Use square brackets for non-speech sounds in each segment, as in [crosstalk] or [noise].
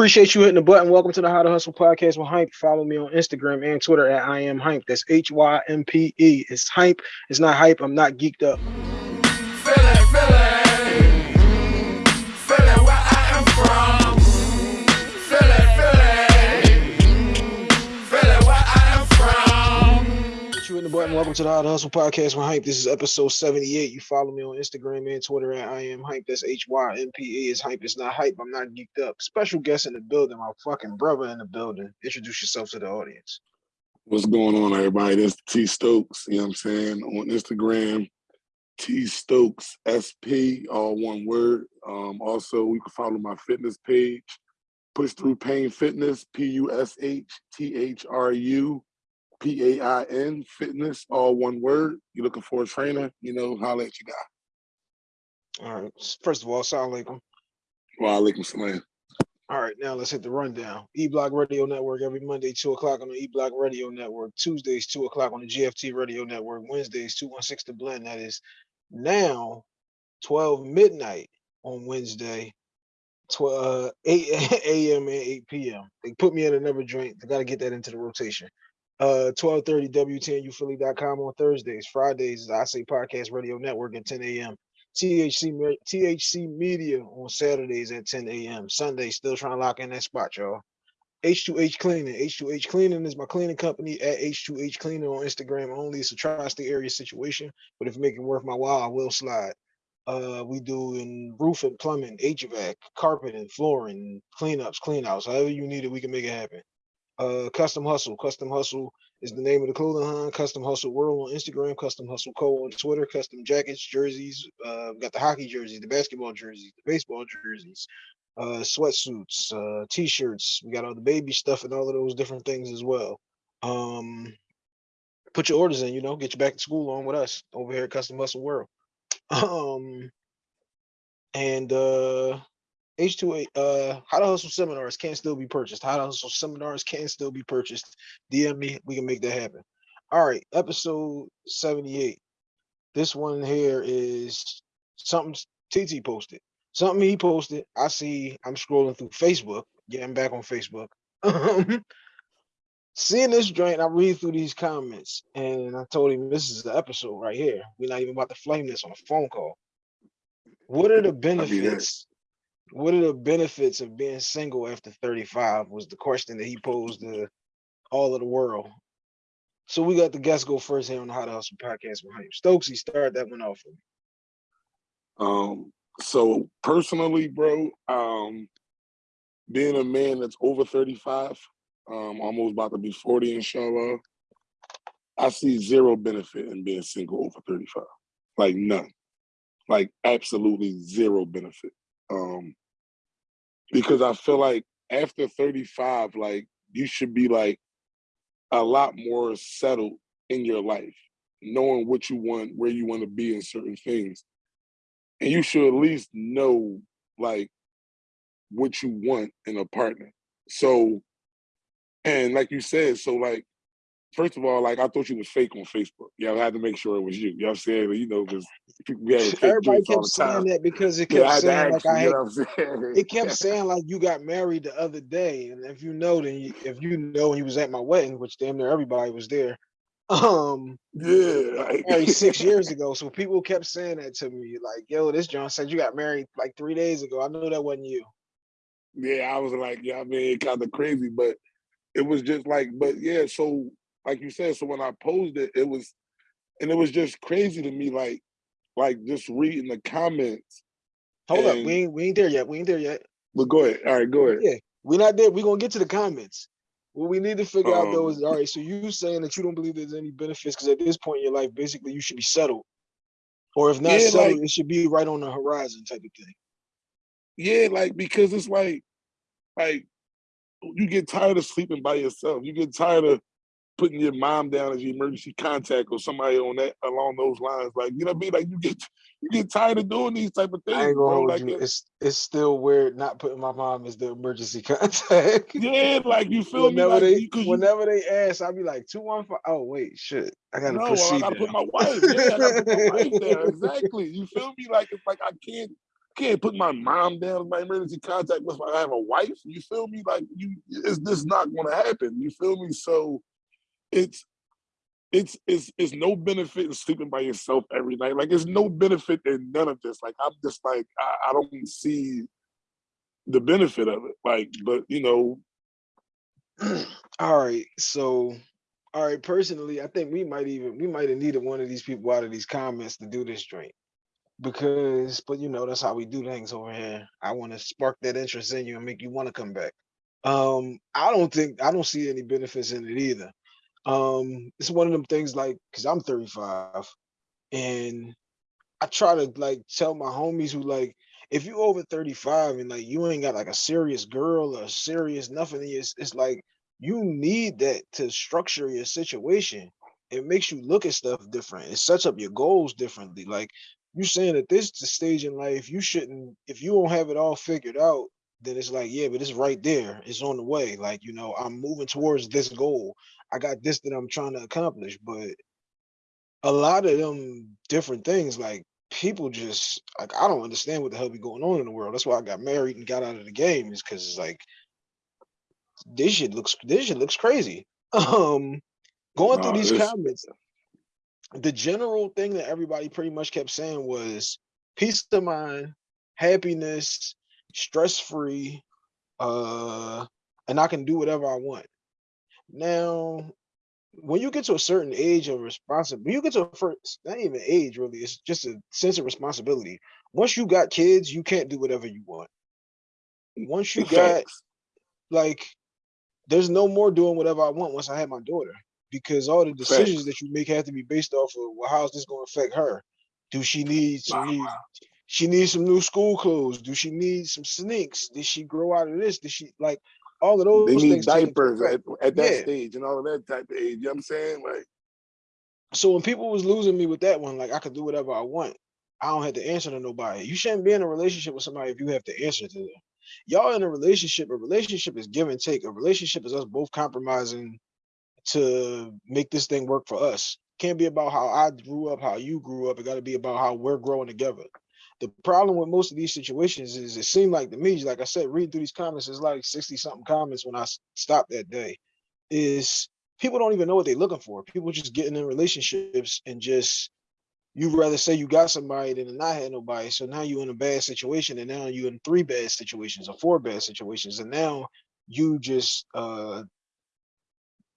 Appreciate you hitting the button. Welcome to the How to Hustle podcast with Hympe. Follow me on Instagram and Twitter at I am Hympe. That's H Y M P E. It's Hympe. It's not hype. I'm not geeked up. Welcome to the How to Hustle podcast with Hympe. This is episode 78. You follow me on Instagram and Twitter at I am Hympe. That's H Y M P E. Is Hympe. It's not hype. I'm not geeked up. Special guest in the building. My fucking brother in the building. Introduce yourself to the audience. What's going on, everybody? This T Stokes. You know what I'm saying? On Instagram, T Stokes SP, all one word. Um, also, you can follow my fitness page, Push Through Pain Fitness, P U S H T H R U P A I N Fitness, all one word. You're looking for a trainer, you know, holla at your guy. All right. First of all, salam alaikum. Wa alaikum salam. All right, now let's hit the rundown. E Block Radio Network every Monday, 2 o'clock on the E Block Radio Network. Tuesdays, 2 o'clock on the GFT Radio Network. Wednesdays, 216 to Blend. That is now 12 midnight on Wednesday, 12, uh, 8 [laughs] a.m. and 8 p.m. They put me in another joint. I got to get that into the rotation. Uh, 1230 WTNUphilly.com on Thursdays. Fridays is I Say Podcast Radio Network at 10 a.m. THC THC Media on Saturdays at 10 a.m. Sunday, still trying to lock in that spot, y'all. H2H Cleaning. H2H Cleaning is my cleaning company at H2H Cleaning on Instagram only. It's a tri-state area situation, but if it worth my while, I will slide. Uh, we do in roof and plumbing, HVAC, carpet and flooring, cleanups, cleanouts, however you need it, we can make it happen. Uh, Custom Hustle. Custom Hustle is the name of the clothing line. Custom Hustle World on Instagram. Custom Hustle Co on Twitter. Custom jackets, jerseys. Uh, got the hockey jerseys, the basketball jerseys, the baseball jerseys, uh, sweatsuits, uh, t-shirts. We got all the baby stuff and all of those different things as well. Um, put your orders in. You know, get you back to school on with us over here at Custom Hustle World. [laughs] Um, and uh H2A, uh, How to Hustle seminars can still be purchased. How to Hustle seminars can still be purchased. DM me, we can make that happen. All right, episode 78. This one here is something TT posted. Something he posted. I see, I'm scrolling through Facebook, getting back on Facebook. [laughs] Seeing this joint, I read through these comments and I told him this is the episode right here. We're not even about to flame this on a phone call. What are the benefits what are the benefits of being single after 35 was the question that he posed to all of the world. So we got the guests go first here on the How to Hustle podcast with him. Stokesy, start that one off. Um, so personally, bro, um, being a man that's over 35, um, almost about to be 40 inshallah, I see zero benefit in being single over 35. Like none. Like absolutely zero benefit. Um, because I feel like after 35, like you should be like a lot more settled in your life, knowing what you want, where you want to be in certain things. And you should at least know like what you want in a partner. So, and like you said, so like first of all, like I thought you was fake on Facebook. Yeah, I had to make sure it was you. You [laughs] know what I'm saying? You know, because we had everybody kept saying that because it kept yeah, saying like I had, it kept saying like you got married the other day, and if you know, then you, if you know, he was at my wedding, which damn near everybody was there. [laughs] Um, yeah, like, married six years [laughs] ago. So people kept saying that to me, like, "Yo, this John said you got married like three days ago." I know that wasn't you. Yeah, I was like, yeah, I mean, kind of crazy, but it was just like, but yeah, so like you said, so when I posed it, it was, and it was just crazy to me, like, like just reading the comments. Hold and, up, we ain't we ain't there yet. We ain't there yet. But go ahead. All right, go ahead. Yeah, we're not there. We're gonna get to the comments. What we need to figure um, out though um is all right. So you saying that you don't believe there's any benefits because at this point in your life, basically you should be settled, or if not yeah, settled, like, it should be right on the horizon type of thing. Yeah, like because it's like, like you get tired of sleeping by yourself. You get tired of putting your mom down as your emergency contact or somebody on that along those lines. Like, you know what I mean? Like you get you get tired of doing these type of things, bro. Like it, uh it's it's still weird not putting my mom as the emergency [laughs] contact. yeah, like you feel whenever me? Like, they, whenever you, they ask, I'll be like two one five. Oh wait, shit. I gotta no, proceed. I gotta put my wife. Yeah, I gotta put my wife [laughs] there. Exactly. You feel me? Like it's like I can't can't put my mom down as my emergency contact if I have a wife. You feel me? Like you, it's just not gonna happen. You feel me? So it's it's it's it's no benefit in sleeping by yourself every night. Like it's no benefit in none of this. Like I'm just like I, I don't see the benefit of it. Like, but you know, [clears throat] All right, so, all right, personally, I think we might even, we might have needed one of these people out of these comments to do this drink. Because, but you know, that's how we do things over here. I want to spark that interest in you and make you want to come back. Um, I don't think, I don't see any benefits in it either. Um, it's one of them things like, cause I'm 35 and I try to like tell my homies who like, if you over 35 and like you ain't got like a serious girl or serious nothing, it's, it's like you need that to structure your situation. It makes you look at stuff different. It sets up your goals differently. Like you're saying that this stage in life, you shouldn't, if you don't have it all figured out, then it's like, yeah, but it's right there. It's on the way. Like, you know, I'm moving towards this goal. I got this that I'm trying to accomplish, but a lot of them different things, like people just like I don't understand what the hell be going on in the world. That's why I got married and got out of the game, is because it's like this shit looks this shit looks crazy. [laughs] Um going through Nah, these comments, the general thing that everybody pretty much kept saying was peace of mind, happiness, stress-free, uh, and I can do whatever I want. Now, when you get to a certain age of responsibility, you get to a first, not even age really, it's just a sense of responsibility. Once you got kids, you can't do whatever you want. Once you [laughs] got like, there's no more doing whatever I want once I have my daughter, because all the decisions that you make have to be based off of well, how's this going to affect her? Do she need some new? She needs some new school clothes. Do she need some sneaks? Did she grow out of this? Did she like all of those They need things? diapers at, at that Yeah. stage and all of that type of age. You know what I'm saying? Like, So when people was losing me with that one, like I could do whatever I want. I don't have to answer to nobody. You shouldn't be in a relationship with somebody if you have to answer to them. Y'all in a relationship, a relationship is give and take. A relationship is us both compromising to make this thing work for us. Can't be about how I grew up, how you grew up. It got to be about how we're growing together. The problem with most of these situations is it seemed like to me, like I said, reading through these comments, it's like 60 something comments when I stopped that day, is people don't even know what they're looking for. People just getting in relationships and just you'd rather say you got somebody than not have nobody. So now you're in a bad situation, and now you're in three bad situations or four bad situations, and now you just uh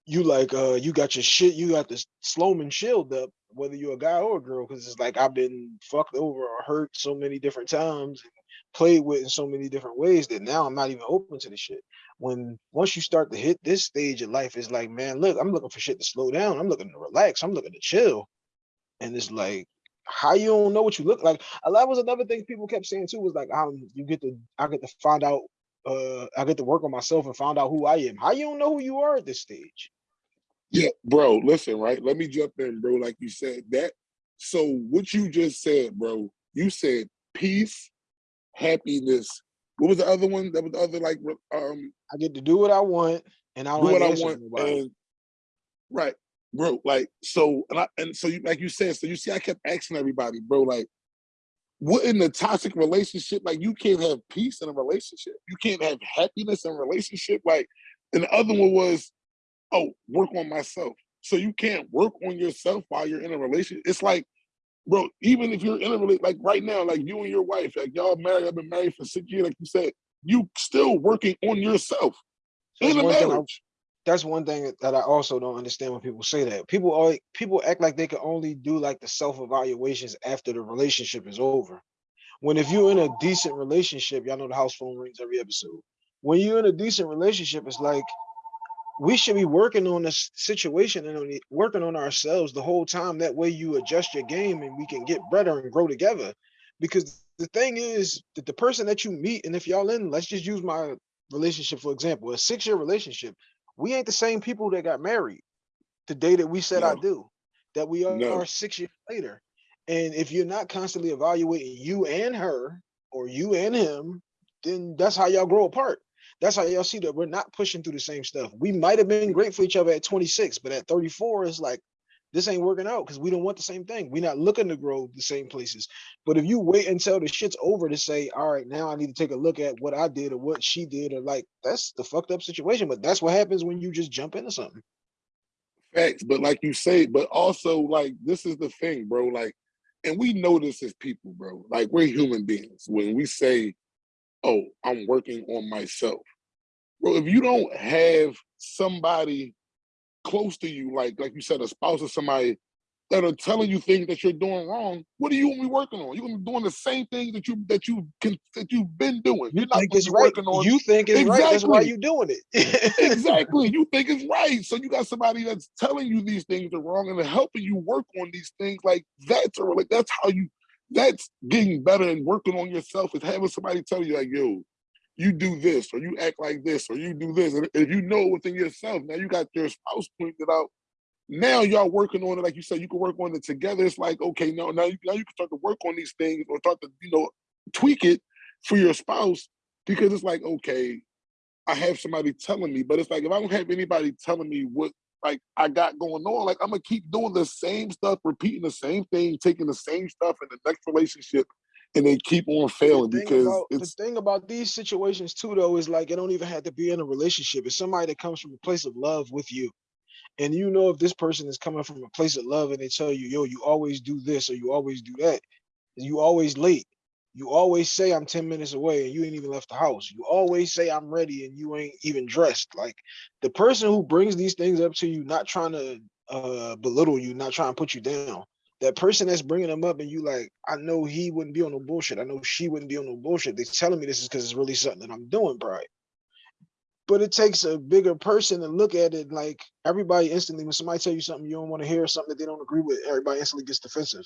you like uh you got your shit, you got this Sloman shield up, whether you're a guy or a girl, because it's like I've been fucked over or hurt so many different times and played with in so many different ways that now I'm not even open to the shit. When once you start to hit this stage of life, it's like, man, look, I'm looking for shit to slow down. I'm looking to relax. I'm looking to chill. And it's like, how you don't know what you look like? A lot was another thing people kept saying too was like, um, you get to, I get to find out, uh, I get to work on myself and find out who I am. How you don't know who you are at this stage? Yeah, bro, listen, right? Let me jump in, bro. Like you said, that so what you just said, bro, you said peace, happiness. What was the other one? That was the other like um I get to do what I want, and I do what I want and right, bro. Like so, and I and so you like you said. So you see, I kept asking everybody, bro. Like, what in the toxic relationship? Like, you can't have peace in a relationship. You can't have happiness in a relationship. Like, and the other one was, oh, work on myself. So you can't work on yourself while you're in a relationship. It's like, bro, even if you're in a relationship, like right now, like you and your wife, like y'all married, I've been married for six years, like you said, you still working on yourself So in that's a one thing I marriage. that's one thing that I also don't understand when people say that. People always people act like they can only do like the self-evaluations after the relationship is over. When if you're in a decent relationship, y'all know the house phone rings every episode. When you're in a decent relationship, it's like we should be working on this situation and working on ourselves the whole time. That way you adjust your game and we can get better and grow together. Because the thing is that the person that you meet, and if y'all in, let's just use my relationship for example, a six-year relationship, we ain't the same people that got married the day that we said I do, that we are No. six years later. And if you're not constantly evaluating you and her or you and him, then that's how y'all grow apart. That's how y'all see that we're not pushing through the same stuff. We might have been great for each other at 26, but at 34, it's like, this ain't working out because we don't want the same thing. We're not looking to grow the same places. But if you wait until the shit's over to say, all right, now I need to take a look at what I did or what she did, or like that's the fucked up situation. But that's what happens when you just jump into something. Facts, but like you say, but also like this is the thing, bro. Like, and we know this as people, bro. Like we're human beings. When we say, "Oh, I'm working on myself," bro. If you don't have somebody close to you, like like you said, a spouse or somebody that are telling you things that you're doing wrong, what are you gonna be working on? You're gonna be doing the same thing that you that you can that you've been doing. You You're not think it's right. working on You think it's right. That's why Exactly. you doing it. [laughs] exactly. You think it's right. So you got somebody that's telling you these things are wrong and helping you work on these things. Like that's a, like that's how you that's getting better and working on yourself is having somebody tell you like, yo, you do this or you act like this or you do this. And if you know within yourself, now you got your spouse pointed out. Now y'all working on it, like you said, you can work on it together. It's like, okay, no, now you, now you can start to work on these things or start to, you know, tweak it for your spouse because it's like, okay, I have somebody telling me, but it's like if I don't have anybody telling me what like I got going on, like I'm gonna keep doing the same stuff, repeating the same thing, taking the same stuff in the next relationship, and they keep on failing the because about the thing about these situations too though is like it don't even have to be in a relationship. It's somebody that comes from a place of love with you. And you know if this person is coming from a place of love and they tell you yo you always do this or you always do that. You always late. You always say i'm 10 minutes away and you ain't even left the house. You always say i'm ready and you ain't even dressed. Like the person who brings these things up to you not trying to uh belittle you not trying to put you down that person that's bringing them up and you like, I know he wouldn't be on no bullshit. I know she wouldn't be on no bullshit. They're telling me this is because it's really something that I'm doing, right? But it takes a bigger person to look at it like everybody instantly, when somebody tell you something you don't want to hear, something that they don't agree with, everybody instantly gets defensive.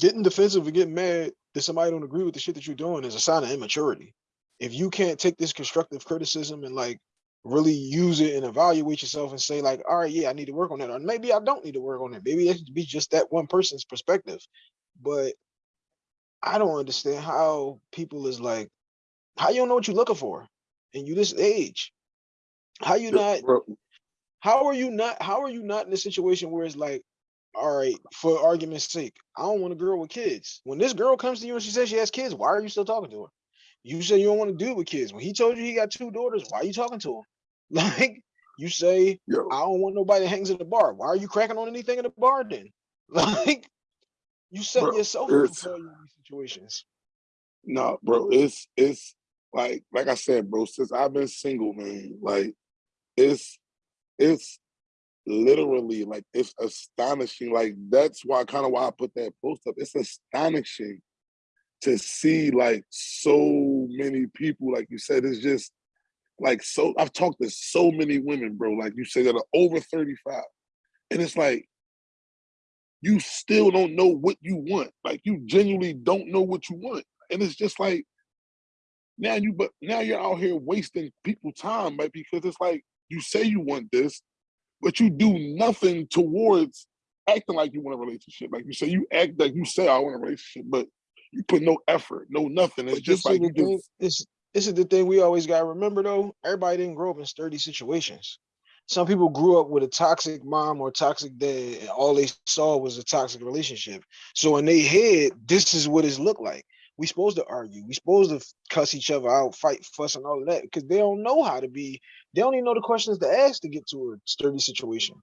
Getting defensive and getting mad that somebody don't agree with the shit that you're doing is a sign of immaturity. If you can't take this constructive criticism and like really use it and evaluate yourself and say like, all right, yeah, I need to work on that. Or maybe I don't need to work on it. Maybe it should be just that one person's perspective. But I don't understand how people is like, how you don't know what you're looking for and you this age. How you not how are you not how are you not in a situation where it's like, all right, for argument's sake, I don't want a girl with kids. When this girl comes to you and she says she has kids, why are you still talking to her? You say you don't want to deal with kids. When he told you he got two daughters, why are you talking to him? [laughs] Like you say, yo, I don't want nobody that hangs at the bar. Why are you cracking on anything in the bar then? [laughs] Like you set bro, yourself up for in these situations. no, bro, it's it's like like I said, bro, since I've been single, man, like it's it's literally like it's astonishing. Like that's why kind of why I put that post up. It's astonishing to see like so many people, like you said, it's just like so I've talked to so many women, bro, like you say that are over 35. And it's like you still don't know what you want. Like you genuinely don't know what you want. And it's just like now you but now you're out here wasting people time, right? Because it's like you say you want this, but you do nothing towards acting like you want a relationship. Like you say, you act like you say I want a relationship, but you put no effort, no nothing. It's But just like you do. This this is the thing we always gotta remember though. Everybody didn't grow up in sturdy situations. Some people grew up with a toxic mom or toxic dad, and all they saw was a toxic relationship. So in their head, this is what it's looked like. We supposed to argue. We supposed to cuss each other out, fight, fuss, and all of that because they don't know how to be. They don't even know the questions to ask to get to a sturdy situation.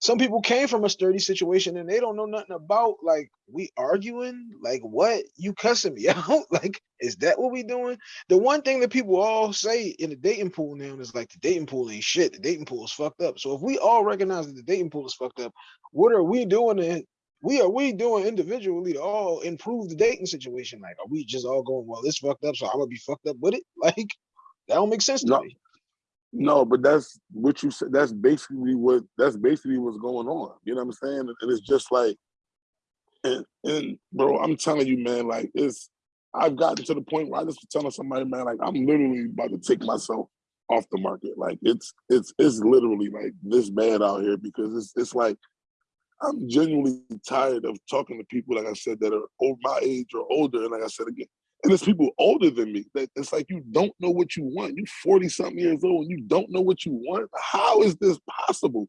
Some people came from a sturdy situation and they don't know nothing about like we arguing. Like what you cussing me [laughs] out? Like is that what we doing? The one thing that people all say in the dating pool now is like the dating pool ain't shit. The dating pool is fucked up. So if we all recognize that the dating pool is fucked up, what are we doing? To, we are we doing individually to all improve the dating situation? Like are we just all going well? It's fucked up, so I'm gonna be fucked up with it? [laughs] Like that don't make sense to no me. No, but that's what you said. That's basically what that's basically what's going on. You know what I'm saying? And it's just like and and bro, I'm telling you, man, like it's I've gotten to the point where I just was telling somebody, man, like I'm literally about to take myself off the market. Like it's it's it's literally like this bad out here because it's it's like I'm genuinely tired of talking to people, like I said, that are over my age or older. And like I said again, and it's people older than me. That it's like you don't know what you want. You 40 something years old and you don't know what you want. How is this possible?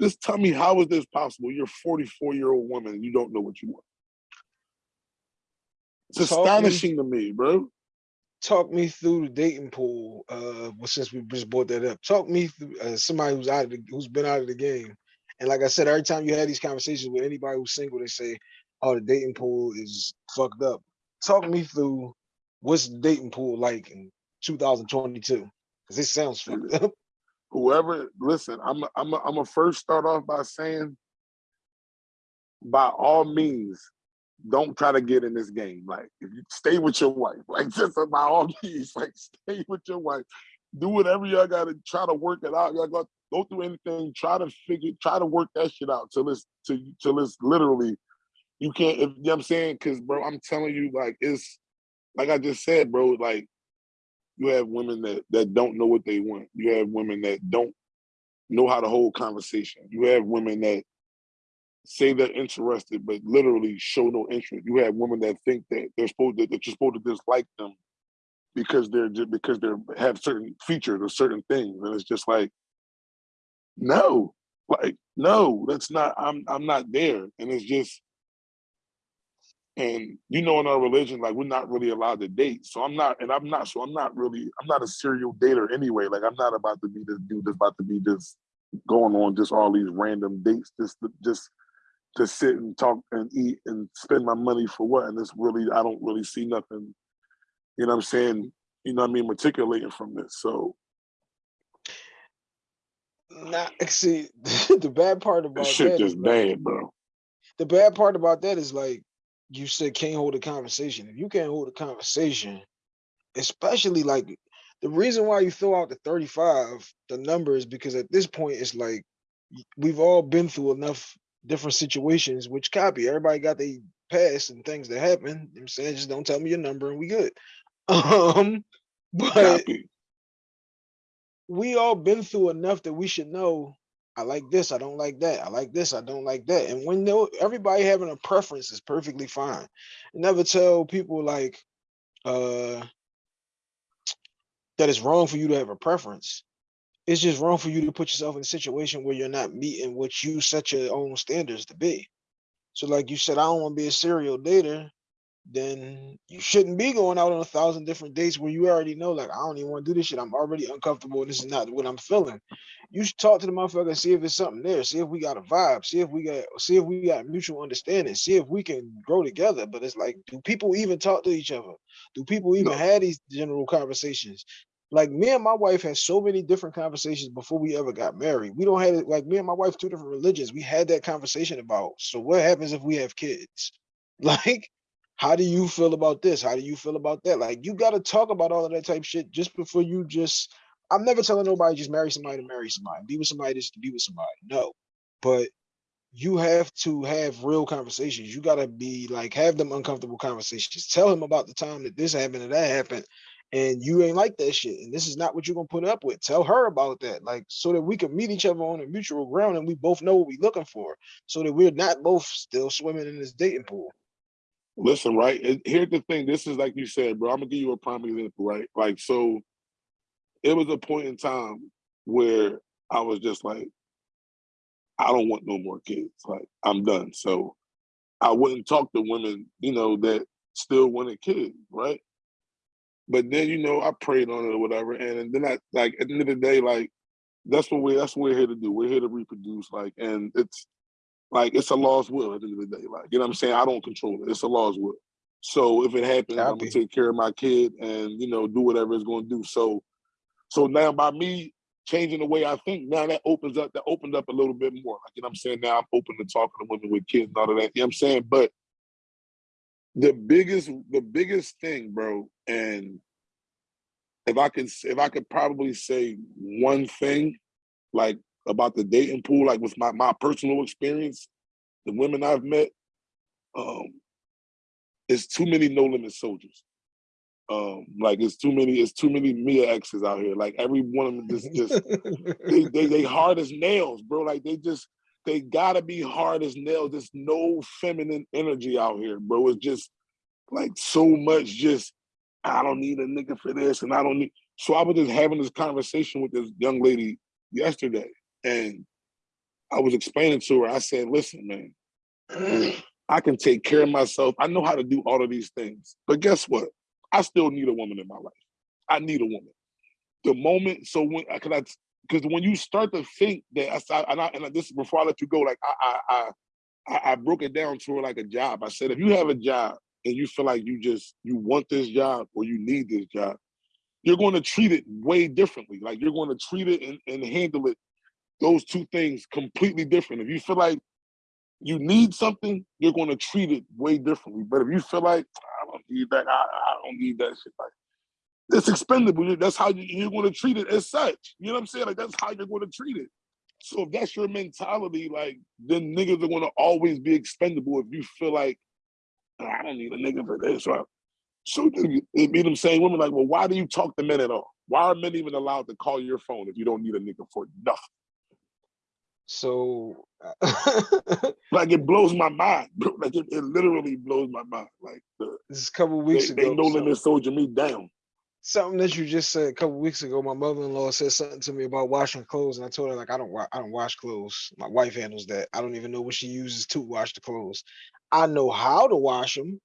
Just tell me how is this possible? You're a 44 year old woman and you don't know what you want. It's Talk me- astonishing to me, bro. talk me through the dating pool. Uh, well, since we just brought that up, talk me through uh, somebody who's out of the, who's been out of the game. And like I said, every time you had these conversations with anybody who's single, they say, "Oh, the dating pool is fucked up." Talk me through what's the dating pool like in 2022? Because it sounds fucked up. Whoever, listen, I'm I'm I'm gonna first start off by saying, by all means, don't try to get in this game. Like, if you stay with your wife, [laughs] like just by all means, like stay with your wife. Do whatever y'all gotta try to work it out. Y'all got go through anything, try to figure, try to work that shit out till it's till, till it's literally you can't if you know what I'm saying, cause bro, I'm telling you, like it's like I just said, bro, like you have women that that don't know what they want. You have women that don't know how to hold conversation. You have women that say they're interested, but literally show no interest. You have women that think that they're supposed to, that you're supposed to dislike them because they're just because they're have certain features or certain things, and it's just like, no, like no, that's not. I'm I'm not there, and it's just. And you know, in our religion, like we're not really allowed to date. So I'm not, and I'm not, so I'm not really, I'm not a serial dater anyway. Like I'm not about to be this dude that's about to be just going on just all these random dates, just to, just to sit and talk and eat and spend my money for what? And it's really, I don't really see nothing, you know what I'm saying? You know what I mean? Matriculating from this. So Nah, [laughs] see, [laughs] the bad part about shit that is just bad, bro. the bad part about that is like you said can't hold a conversation. If you can't hold a conversation, especially like the reason why you throw out the 35, the number is because at this point it's like we've all been through enough different situations which copy. Everybody got their past and things that happen. You know what I'm saying just don't tell me your number and we good. [laughs] Um but Copy. we all been through enough that we should know I like this, I don't like that. I like this, I don't like that. And when everybody having a preference is perfectly fine. Never tell people like uh that it's wrong for you to have a preference. It's just wrong for you to put yourself in a situation where you're not meeting what you set your own standards to be. So like you said, I don't want to be a serial dater, then you shouldn't be going out on a thousand different dates where you already know, like, I don't even want to do this shit. I'm already uncomfortable. and This is not what I'm feeling. You should talk to the motherfucker and see if it's something there. See if we got a vibe. See if we got see if we got mutual understanding. See if we can grow together. But it's like, do people even talk to each other? Do people even No. have these general conversations? Like me and my wife had so many different conversations before we ever got married. We don't have it like me and my wife, two different religions. We had that conversation about. So what happens if we have kids? [laughs] Like, how do you feel about this? How do you feel about that? Like, you got to talk about all of that type shit just before you just. I'm never telling nobody just marry somebody to marry somebody, be with somebody just to be with somebody. No, but you have to have real conversations. You got to be like have them uncomfortable conversations. Tell him about the time that this happened and that happened, and you ain't like that shit. And this is not what you're gonna put up with. Tell her about that, like so that we can meet each other on a mutual ground and we both know what we're looking for, so that we're not both still swimming in this dating pool. Listen, right? Here's the thing. This is like you said, bro. I'm gonna give you a prime example, right? Like, so it was a point in time where I was just like, I don't want no more kids. Like, I'm done. So I wouldn't talk to women, you know, that still wanted kids, right? But then, you know, I prayed on it or whatever, and then I like at the end of the day, like that's what we that's what we're here to do. We're here to reproduce, like, and it's like it's Allah's will at the end of the day. Like, you know what I'm saying? I don't control it. It's Allah's will. So if it happens, I'm gonna take care of my kid and you know, do whatever it's gonna do. So so now by me changing the way I think, now that opens up that opened up a little bit more. Like, you know what I'm saying? Now I'm open to talking to women with kids and all of that. You know what I'm saying? But the biggest the biggest thing, bro, and if I could if I could probably say one thing like about the dating pool, like with my my personal experience, the women I've met, um, it's too many no limit soldiers. Um, like it's too many, it's too many Mia X's out here. Like every one of them just just [laughs] they, they they hard as nails, bro. Like they just they gotta be hard as nails. There's no feminine energy out here, bro. It's just like so much just I don't need a nigga for this and I don't need so I was just having this conversation with this young lady yesterday and I was explaining to her, I said, listen, man, I can take care of myself. I know how to do all of these things. But guess what? I still need a woman in my life. I need a woman. The moment, so when, uh, cause I, because when you start to think that, I, and, I, and this is before I let you go, like I, I, I, I broke it down to her like a job. I said, if you have a job and you feel like you just, you want this job or you need this job, you're going to treat it way differently. Like you're going to treat it and, and handle it, those two things completely different. If you feel like you need something, you're going to treat it way differently. But if you feel like I don't need that, I, I don't need that shit, like it's expendable. That's how you, you're going to treat it as such. You know what I'm saying? Like that's how you're going to treat it. So if that's your mentality, like then niggas are going to always be expendable. If you feel like I don't need a nigga for this, right? So it mean them saying women like, well, why do you talk to men at all? Why are men even allowed to call your phone if you don't need a nigga for nothing? So [laughs] like it blows my mind. Like it, it literally blows my mind. Like the, this is a couple weeks they, ago. they no so- limit soldier me down. something that you just said a couple weeks ago. My mother-in-law said something to me about washing clothes, and I told her like I don't I don't wash clothes. My wife handles that. I don't even know what she uses to wash the clothes. I know how to wash them.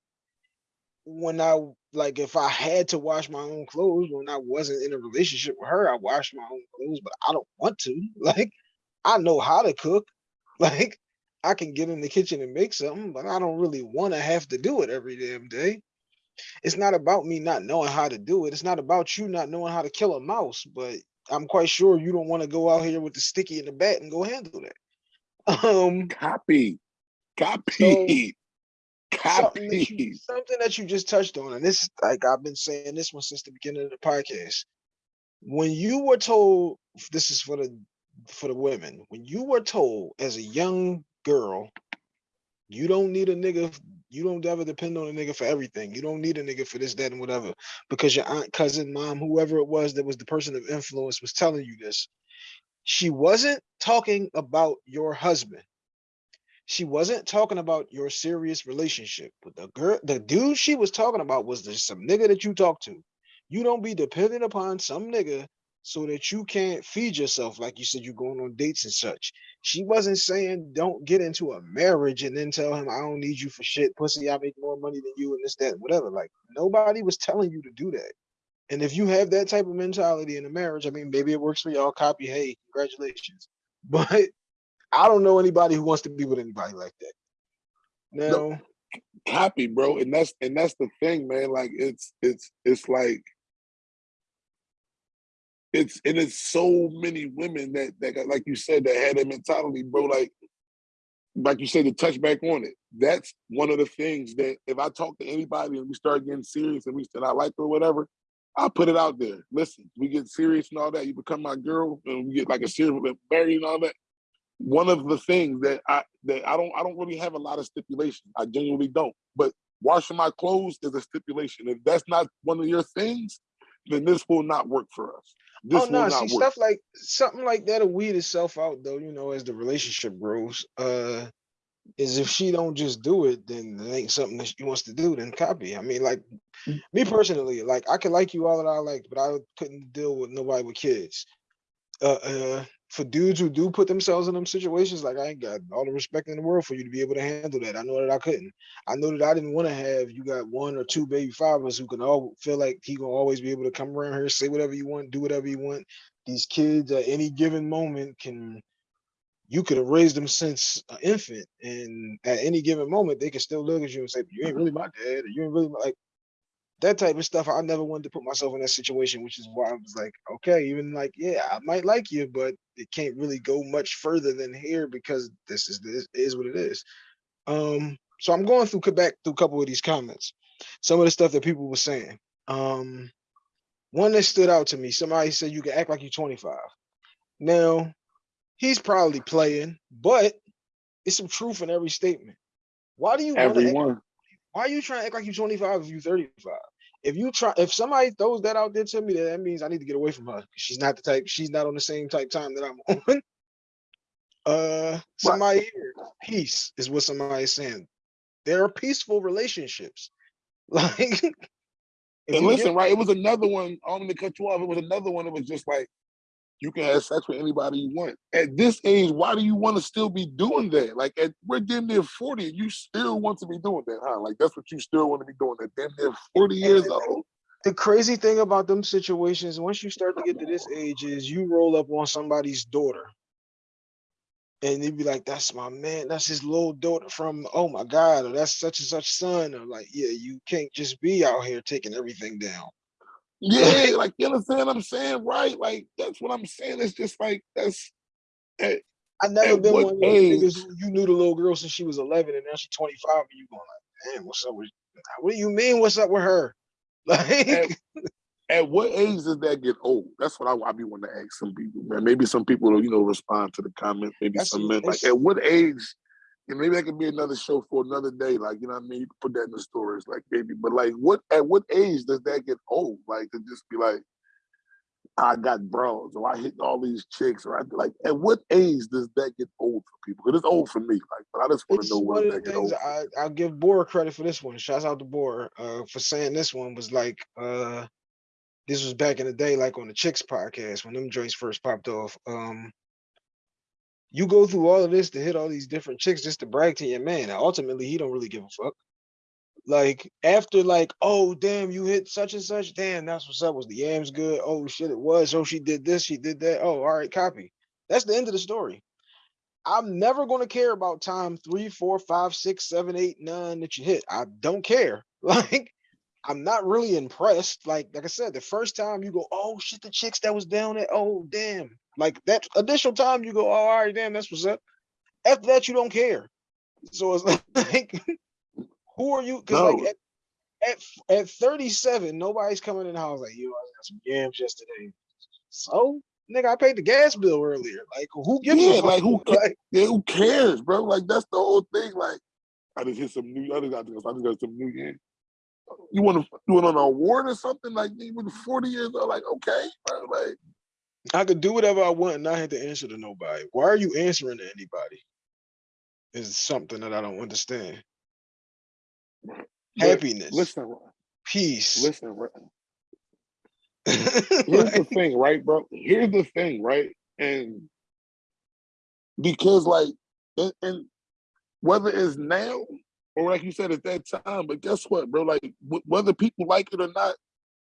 When I like, if I had to wash my own clothes when I wasn't in a relationship with her, I wash my own clothes, but I don't want to. [laughs] Like, I know how to cook. [laughs] Like, I can get in the kitchen and make something, but I don't really want to have to do it every damn day it's not about me not knowing how to do it. It's not about you not knowing how to kill a mouse, but I'm quite sure you don't want to go out here with the sticky and the bat and go handle that. [laughs] Um, Copy. [laughs] Copy. something that, you, Copy. something that you just touched on, and this, like I've been saying this one since the beginning of the podcast. When you were told, this is for the for the women, when you were told as a young girl, you don't need a nigga you don't ever depend on a nigga for everything. You don't need a nigga for this, that, and whatever. Because your aunt, cousin, mom, whoever it was that was the person of influence was telling you this. She wasn't talking about your husband. She wasn't talking about your serious relationship. But the girl, the dude she was talking about was just some nigga that you talk to. You don't be dependent upon some nigga so that you can't feed yourself like you said you're going on dates and such. She wasn't saying don't get into a marriage and then tell him I don't need you for shit, pussy. I make more money than you and this, that, whatever. Like nobody was telling you to do that. And if you have that type of mentality in a marriage, I mean, maybe it works for y'all. Copy, hey, congratulations. [laughs] But I don't know anybody who wants to be with anybody like that. Now, No. Copy, bro. And that's and that's the thing, man. Like it's it's it's like it's and it's so many women that that got, like you said that had that mentality, bro. Like like you said, to touch back on it. That's one of the things that if I talk to anybody and we start getting serious and we said I like her or whatever, I'll put it out there. Listen, we get serious and all that. You become my girl and we get like a serious married and all that. One of the things that I that I don't I don't really have a lot of stipulations. I genuinely don't. But washing my clothes is a stipulation. If that's not one of your things, then this will not work for us. This oh no, see work. stuff like something like that'll weed itself out though, you know, as the relationship grows. Uh is if she don't just do it, then it ain't something that she wants to do, then copy. I mean, like Mm. me personally, like I could like you all that I liked, but I couldn't deal with nobody with kids. Uh, uh for dudes who do put themselves in them situations, like I ain't got all the respect in the world for you to be able to handle that. I know that I couldn't. I know that I didn't want to have you got one or two baby fathers who can all feel like he gonna always be able to come around here, say whatever you want, do whatever you want. These kids at any given moment can you could have raised them since an infant, and at any given moment they can still look at you and say, "You ain't really my dad," or "You ain't really my-" like that type of stuff. I never wanted to put myself in that situation, which is why I was like, okay, even like, yeah, I might like you, but it can't really go much further than here because this is this is what it is. Um, so I'm going through back through a couple of these comments, some of the stuff that people were saying. Um, one that stood out to me, somebody said you can act like you're 25. Now, he's probably playing, but it's some truth in every statement. Why do you Everyone. Why are you trying to act like you're 25 if you're 35? If you try, if somebody throws that out there to me, then that means I need to get away from her. She's not the type. She's not on the same type time that I'm [laughs] on. Uh, somebody here, peace is what somebody is saying. There are peaceful relationships. [laughs] Like, And listen, right? It was another one. I'm gonna cut you off. It was another one. It was just like you can have sex with anybody you want. At this age, why do you want to still be doing that? Like at we're damn near 40, and you still want to be doing that, huh? Like that's what you still want to be doing at damn near 40 years old. The crazy thing about them situations, once you start to get to this age, is you roll up on somebody's daughter. And they'd be like, that's my man, that's his little daughter from, oh my God, or that's such and such son. Or like, yeah, you can't just be out here taking everything down. Yeah, like you understand what I'm saying, right? Like that's what I'm saying. It's just like that's at, I never been one of those niggas you knew the little girl since she was 11 and now she's 25 and you going like, damn, what's up with, what do you mean, what's up with her? [laughs] Like, at what age does that get old? That's what I, I be wanting to ask some people, man. Maybe some people will, you know, respond to the comment. Maybe some men. Like, at what age? And maybe that could be another show for another day. Like, you know what I mean? You can put that in the stories, like maybe. But like, what at what age does that get old? Like to just be like, I got bros, or I hit all these chicks, or I like. At what age does that get old for people? Because it's old for me. Like, but I just want to know when of that get old. I, I'll give Bora credit for this one. Shouts out to Bora uh, for saying this one was like, uh, this was back in the day, like on the Chicks podcast when them joints first popped off. Um, you go through all of this to hit all these different chicks just to brag to your man. And ultimately, he don't really give a fuck. Like after like, oh damn, you hit such and such. Damn, that's what's up. Was the yams good? Oh shit, it was. Oh, she did this, she did that. Oh, all right, copy. That's the end of the story. I'm never gonna care about time three, four, five, six, seven, eight, nine that you hit. I don't care. [laughs] Like, I'm not really impressed. Like, like I said, the first time you go, oh shit, the chicks that was down there. Oh damn. Like that additional time you go, oh, all right, damn, that's what's up. After that, you don't care. So it's [laughs] like, who are you? Because like at, at at 37, nobody's coming in the house like, yo, I got some yams yesterday. So, nigga, I paid the gas bill earlier. Like, who gives Yeah, a like, who [laughs] Like, Yeah, who cares, bro? Like that's the whole thing. Like, I just hit some new. I just got, I just got some new. Yeah. You want to do it on an award or something? Like, was 40 years old. Like, okay, bro. Like, I could do whatever I want and not have to answer to nobody. Why are you answering to anybody? Is something that I don't understand. but Happiness, Listen, peace. listen. right? [laughs] Here's the thing, right, bro? Here's the thing, right? And because, like, and, and whether it's now or like you said at that time, but guess what, bro? Like, wh- whether people like it or not,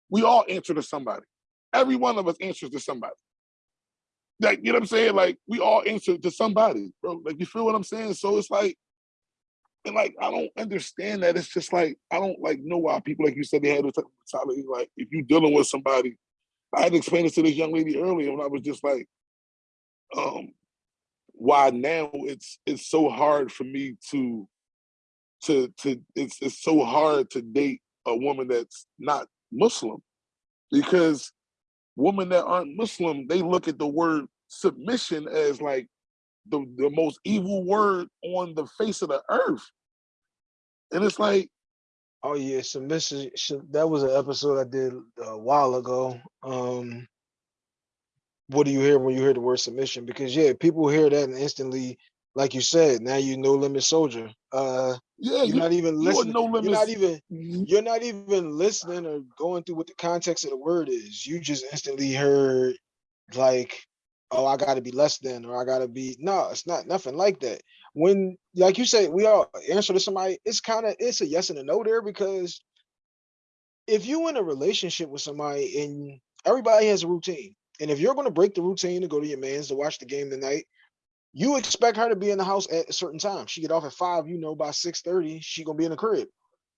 we all answer to somebody. Every one of us answers to somebody. Like, you know what I'm saying? Like, we all answer to somebody, bro. Like, you feel what I'm saying? So it's like, and like, I don't understand that. It's just like, I don't like know why people, like you said, they had type mentality. Like, if you're dealing with somebody, I had explained this to this young lady earlier when I was just like, um, why now it's it's so hard for me to to to it's it's so hard to date a woman that's not Muslim because women that aren't Muslim they look at the word submission as like the the most evil word on the face of the earth, and it's like oh yeah, submission. That was an episode I did a while ago. Um, what do you hear when you hear the word submission? Because yeah, people hear that and instantly, like you said, now you no limit soldier. Uh, yeah, you're you, not even you listening. no You're not even mm-hmm. you're not even listening or going through what the context of the word is. You just instantly heard like, oh, I gotta be less than, or I gotta be no, it's not nothing like that. When like you say, we all answer to somebody, it's kind of it's a yes and a no there because if you in a relationship with somebody and everybody has a routine, and if you're gonna break the routine to go to your man's to watch the game tonight, you expect her to be in the house at a certain time. She get off at five, you know, by six thirty, she gonna be in the crib.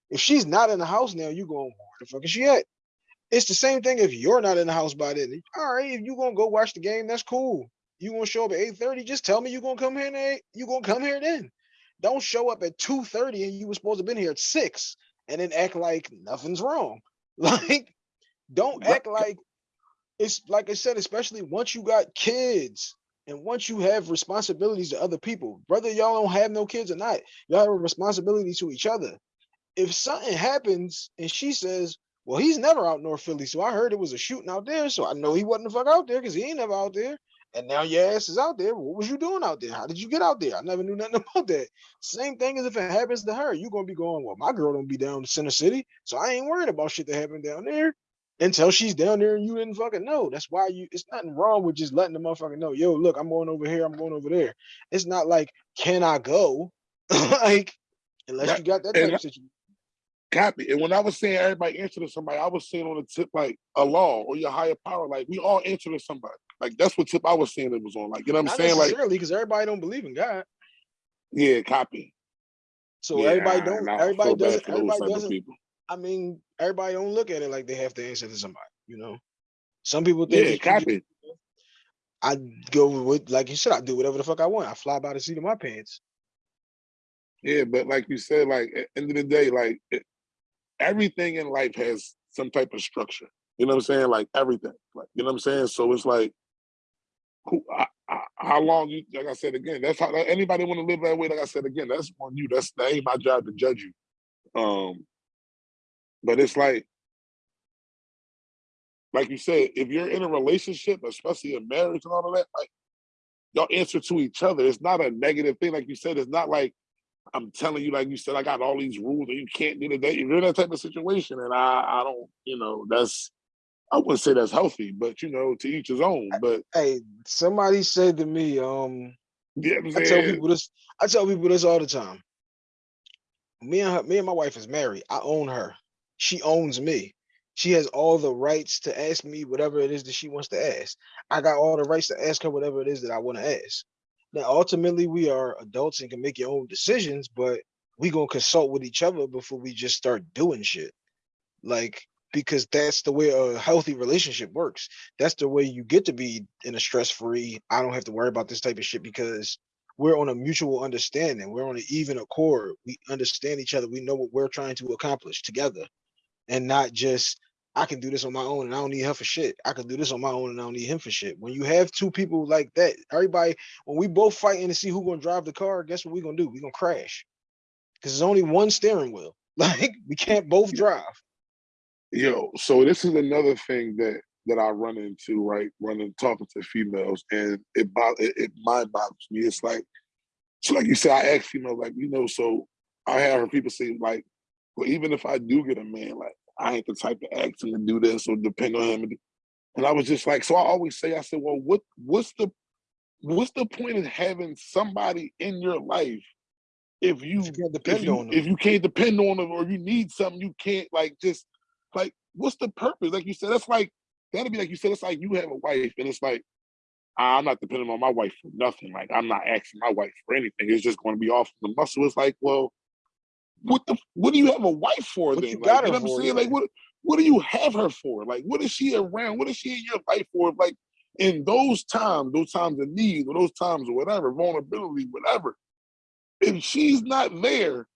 If she's not in the house now, you going, where the fuck is she at? It's the same thing if you're not in the house by then. All right, if you gonna go watch the game, that's cool. You gonna show up at 8:30, just tell me you gonna come here eight, you gonna come here then. Don't show up at 2:30 and you were supposed to have been here at six and then act like nothing's wrong. [laughs] Like, don't act like it's like I said, especially once you got kids and once you have responsibilities to other people, whether y'all don't have no kids or not, y'all have a responsibility to each other. If something happens and she says, Well, he's never out North Philly, so I heard it was a shooting out there, so I know he wasn't the fuck out there because he ain't never out there. And now your ass is out there. What was you doing out there? How did you get out there? I never knew nothing [laughs] about that. Same thing as if it happens to her. You're gonna be going, Well, my girl don't be down in Center City, so I ain't worried about shit that happened down there. Until she's down there and you didn't fucking know. That's why you. It's nothing wrong with just letting the motherfucker know. Yo, look, I'm going over here. I'm going over there. It's not like, can I go? [laughs] like, unless Right, you got that type of situation. Copy. And when I was saying everybody answer to somebody, I was saying on the tip like Allah or your higher power. Like we all answer to somebody. Like that's what tip I was saying it was on. Like you know what I'm Not saying? Like because everybody don't believe in God. yeah, copy. So yeah, everybody don't. Everybody doesn't. Everybody doesn't. people. I mean, everybody don't look at it like they have to answer to somebody. You know, some people think Yeah, copy. I go with like you said. I do whatever the fuck I want. I fly by the seat of my pants. Yeah, but like you said, like at the end of the day, like it, everything in life has some type of structure. You know what I'm saying? Like everything. Like you know what I'm saying? So it's like, who, I, I, how long you? Like I said again, that's how like, anybody want to live that way. Like I said again, that's on you. That's that ain't my job to judge you. Um, but it's like, like you said, if you're in a relationship, especially a marriage and all of that, like y'all answer to each other. It's not a negative thing. Like you said, it's not like I'm telling you, like you said, I got all these rules and you can't do the date. You're in that type of situation, and I, I don't, you know, that's, I wouldn't say that's healthy, but you know, to each his own. But Hey, somebody said to me, um, yeah, I'm tell people this. I tell people this all the time. Me and her, me and my wife is married. I own her. She owns me. She has all the rights to ask me whatever it is that she wants to ask. I got all the rights to ask her whatever it is that I want to ask. Now, ultimately, we are adults and can make your own decisions, but we gonna consult with each other before we just start doing shit. Like because that's the way a healthy relationship works. That's the way you get to be in a stress-free. I don't have to worry about this type of shit because we're on a mutual understanding. We're on an even accord. We understand each other. We know what we're trying to accomplish together, and not just I can do this on my own and I don't need her for shit. I can do this on my own and I don't need him for shit. When you have two people like that, everybody, when we both fighting to see who gonna drive the car, guess what we gonna do? we gonna crash. Because there's only one steering wheel. [laughs] Like we can't both drive. yo, so this is another thing that that I run into, right? Running talking to females, and it it, it mind boggles me. It's like, so like you said, I ask females, like you know, so I have people say, like, well, even if I do get a man, like I ain't the type to ask him to do this or depend on him. And, I was just like, so I always say, I said, well, what what's the what's the point of having somebody in your life if you You can't if depend you on them. if you can't depend on them or you need something you can't like just like what's the purpose like you said that's like that'd be like you said it's like you have a wife and it's like i'm not depending on my wife for nothing like i'm not asking my wife for anything it's just going to be off the muscle it's like well what the what do you have a wife for What then you like got you know what i'm for, saying like what what do you have her for like what is she around what is she in your life for like in those times those times of need or those times or whatever vulnerability whatever if she's not there,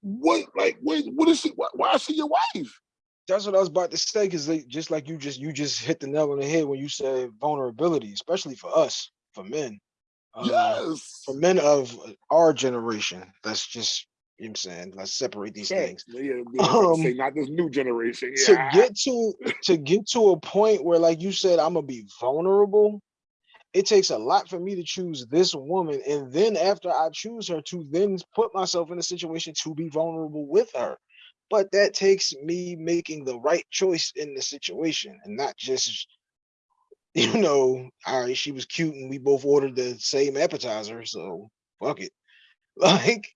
what like what what is she why, why is she your wife? That's what I was about to say. Because just like you just you just hit the nail on the head when you said vulnerability, especially for us, for men. Uh, yes. for men of our generation. Let's just you know what I'm saying, let's separate these things. Yeah, yeah, to say Um, not this new generation. To get to to get to a point where, like you said, I'm gonna be vulnerable. It takes a lot for me to choose this woman, and then after I choose her, to then put myself in a situation to be vulnerable with her. But that takes me making the right choice in the situation, and not just [laughs] you know, all right, she was cute and we both ordered the same appetizer, so fuck it. [laughs] Like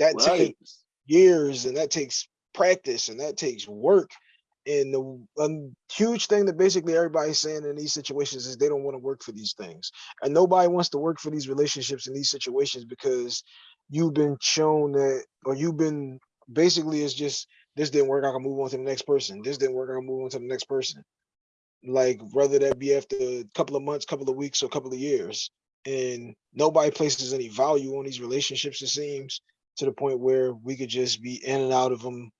that Right. takes years and that takes practice and that takes work. And the um, huge thing that basically everybody's saying in these situations is they don't want to work for these things. And nobody wants to work for these relationships in these situations because you've been shown that, or you've been basically it's just this didn't work. I can move on to the next person. This didn't work. I can move on to the next person like whether that be after a couple of months, couple of weeks, or a couple of years. And nobody places any value on these relationships, it seems, to the point where we could just be in and out of them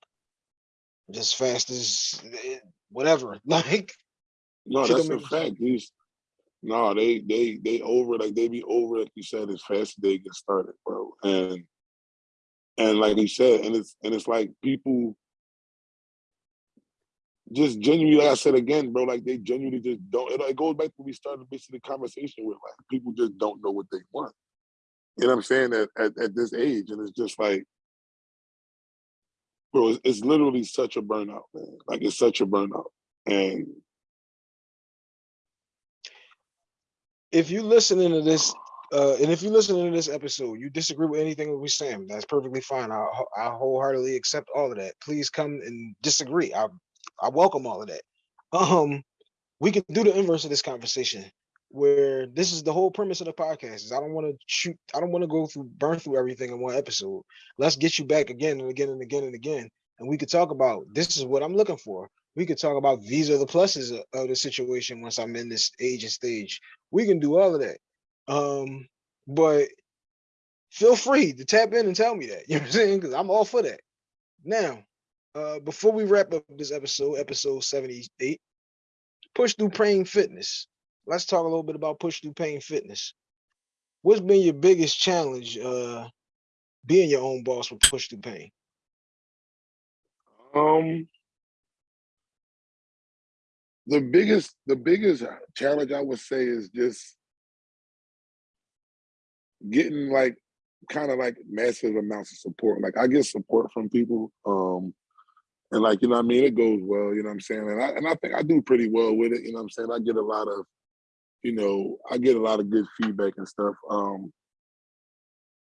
just fast as eh, whatever. [laughs] Like, No, that's a make no sense. fact. These no, they they they over like they be over like you said as fast as they get started, bro. And and like you said, and it's and it's like people just genuinely, like I said again, bro, like they genuinely just don't. It, it goes back to we started basically the conversation with, like people just don't know what they want. You know what I'm saying? At at, at this age, and it's just like, bro, it's, it's literally such a burnout, man. Like it's such a burnout. And if you listening to this, uh, and if you listening to this episode, you disagree with anything that we're saying, that's perfectly fine. I, I wholeheartedly accept all of that. Please come and disagree. I, I welcome all of that. Um, we can do the inverse of this conversation, where this is the whole premise of the podcast. Is I don't want to shoot. I don't want to go through burn through everything in one episode. Let's get you back again and again and again and again, and we could talk about this is what I'm looking for. We could talk about these are the pluses of, the situation once I'm in this age and stage. We can do all of that. Um, but feel free to tap in and tell me that. [laughs] You know what I'm saying? Because I'm all for that. Now, uh, before we wrap up this episode, episode 78, push through pain fitness. Let's talk a little bit about push through pain fitness. What's been your biggest challenge uh being your own boss with push through pain? um the biggest the biggest challenge I would say is just getting like kind of like massive amounts of support. Like I get support from people. Um and like, you know what I mean? It goes well, you know what I'm saying? And I and I think I do pretty well with it, you know what I'm saying? I get a lot of, you know, I get a lot of good feedback and stuff. Um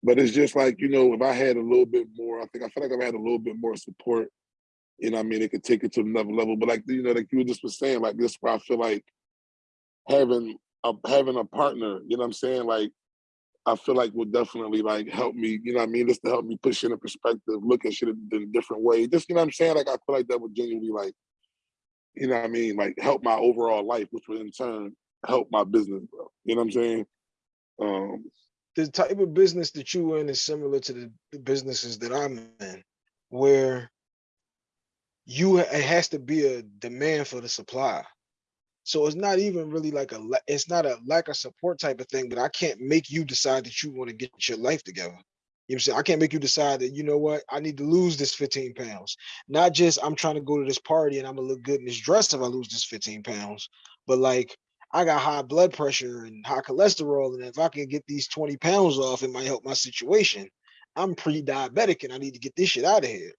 but it's just like, you know, if I had a little bit more, I think I feel like I've had a little bit more support, you know I mean? It could take it to another level. But like, you know, like you just was saying, like this is where I feel like having a having a partner, you know what I'm saying? Like I feel like will definitely like help me, you know I mean? Just to help me push in a perspective, look at shit in a different way. Just, you know what I'm saying? Like I feel like that would genuinely like, you know what I mean? Like help my overall life, which would in turn help my business, bro. You know what I'm saying? Um, The type of business that you in is similar to the, the businesses that I'm in, where you it has to be a demand for the supply. So it's not even really like a it's not a lack of support type of thing, but I can't make you decide that you want to get your life together. You know what I'm saying? I can't make you decide that, you know what, I need to lose this 15 pounds. Not just I'm trying to go to this party and I'm gonna look good in this dress if I lose this 15 pounds, but like I got high blood pressure and high cholesterol, and if I can get these 20 pounds off, it might help my situation. I'm pre-diabetic and I need to get this shit out of here.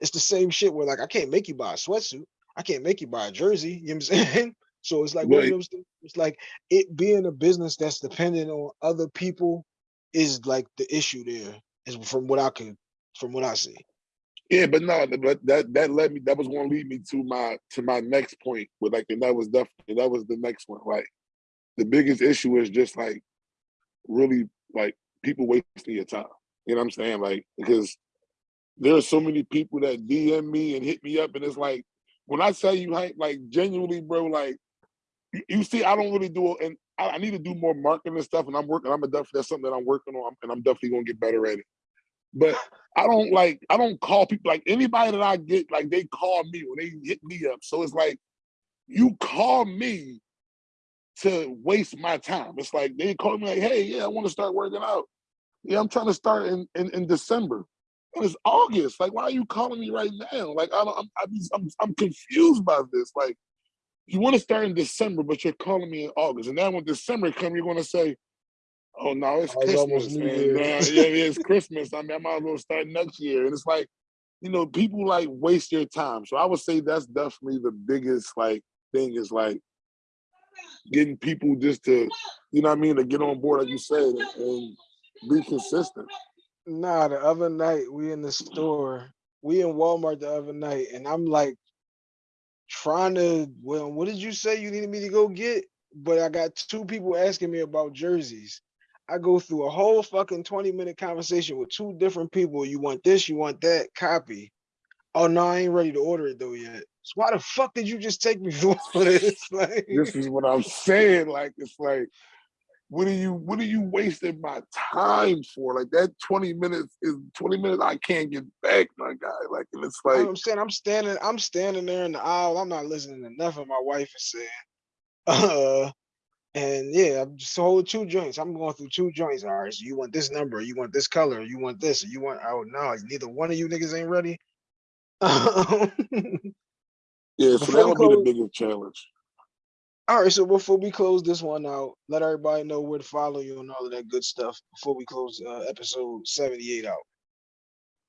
It's the same shit where like I can't make you buy a sweatsuit. I can't make you buy a jersey. You know what I'm [laughs] saying? So it's like Right. It's like it being a business that's dependent on other people is like the issue there. Is from what I can, from what I see. Yeah, but no, but that that led me that was gonna lead me to my to my next point with like and that was definitely that was the next one. Like the biggest issue is just like really like people wasting your time. You know what I'm saying? Like because there are so many people that DM me and hit me up, and it's like when I tell you, like, like genuinely, bro, like you, see, I don't really do it, and I, I need to do more marketing and stuff, and I'm working. I'm a definitely that's something that I'm working on, and I'm definitely gonna get better at it. But I don't like I don't call people like anybody that I get like they call me or they hit me up. So it's like you call me to waste my time. It's like they call me like, hey, yeah, I want to start working out. Yeah, I'm trying to start in, in, in December. And it's August. Like, why are you calling me right now? Like, I don't, I'm, I'm, I'm, I'm confused by this. Like, you want to start in December, but you're calling me in August. And then when December comes, you're going to say, oh, no, it's Oh, almost Christmas. Year. uh, yeah, it's [laughs] Christmas. I mean, I might as well start next year. And it's like, you know, people like waste your time. So I would say that's definitely the biggest like thing is like getting people just to, you know what I mean, to get on board, like you said, and, and be consistent. Nah, the other night we in the store, we in Walmart the other night, and I'm like trying to. Well, what did you say you needed me to go get? But I got two people asking me about jerseys. I go through a whole fucking 20 minute conversation with two different people. You want this, you want that, copy. Oh no, I ain't ready to order it though yet. So why the fuck did you just take me [laughs] for this? [laughs] Like, This is what I'm saying. Like, it's like, what are you, what are you wasting my time for? Like that 20 minutes is 20 minutes I can't get back, my guy. Like, and it's like You know I'm saying? I'm standing, I'm standing there in the aisle. I'm not listening to nothing my wife is saying. [laughs] Uh, and yeah, I'm just holding two joints. I'm going through two joints. All right, so you want this number, you want this color, you want this, you want oh no, neither one of you niggas ain't ready. [laughs] yeah, so Before that we would be the biggest challenge. All right, so before we close this one out, let everybody know where to follow you and all of that good stuff before we close uh, episode 78 out.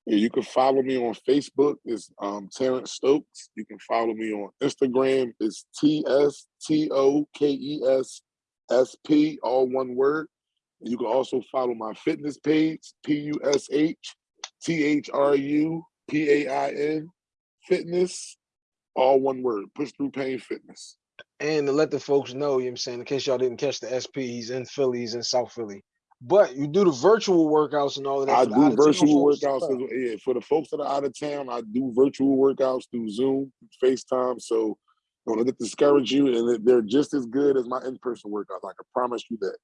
Yeah, you can follow me on Facebook. It's um, Terrence Stokes. You can follow me on Instagram. It's T S T O K E S S P, all one word. You can also follow my fitness page, P U S H T H R U P A I N Fitness, all one word. Push through pain fitness. And to let the folks know, you know what I'm saying, in case y'all didn't catch the SP, he's in Philly, he's in South Philly. But you do the virtual workouts and all of that. I do virtual workouts. as- Yeah, for the folks that are out of town, I do virtual workouts through Zoom, FaceTime. So don't let it discourage you, and they're just as good as my in-person workouts. I can promise you that.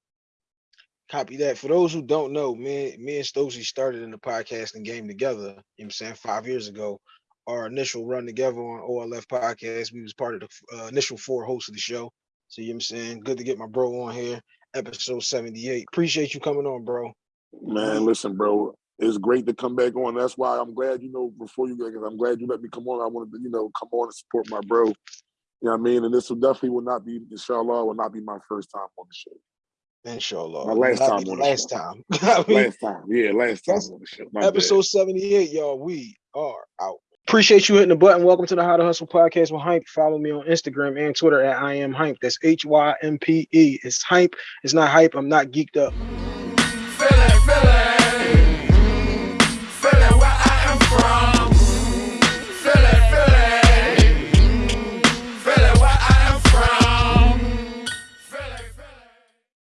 Copy that. For those who don't know, me, me and Stokesy started in the podcasting game together, you know what I'm saying, five years ago. Our initial run together on OLF podcast, we was part of the uh, initial four hosts of the show. So you know what I'm saying? Good to get my bro on here. Episode 78. Appreciate you coming on, bro. Man, listen, bro, it's great to come back on. That's why I'm glad, you know, before you get, I'm glad you let me come on. I wanted to, you know, come on and support my bro. You know what I mean? And this will definitely will not be, inshallah, will not be my first time on the show. Inshallah. My last time on the last show. time. [laughs] I mean, Last time, yeah, last time on the show. My bad. episode 78, y'all. We are out. Appreciate you hitting the button. Welcome to the How to Hustle podcast with Hympe. Follow me on Instagram and Twitter at I am Hympe. That's H Y M P E. It's Hympe. It's not hype. I'm not geeked up.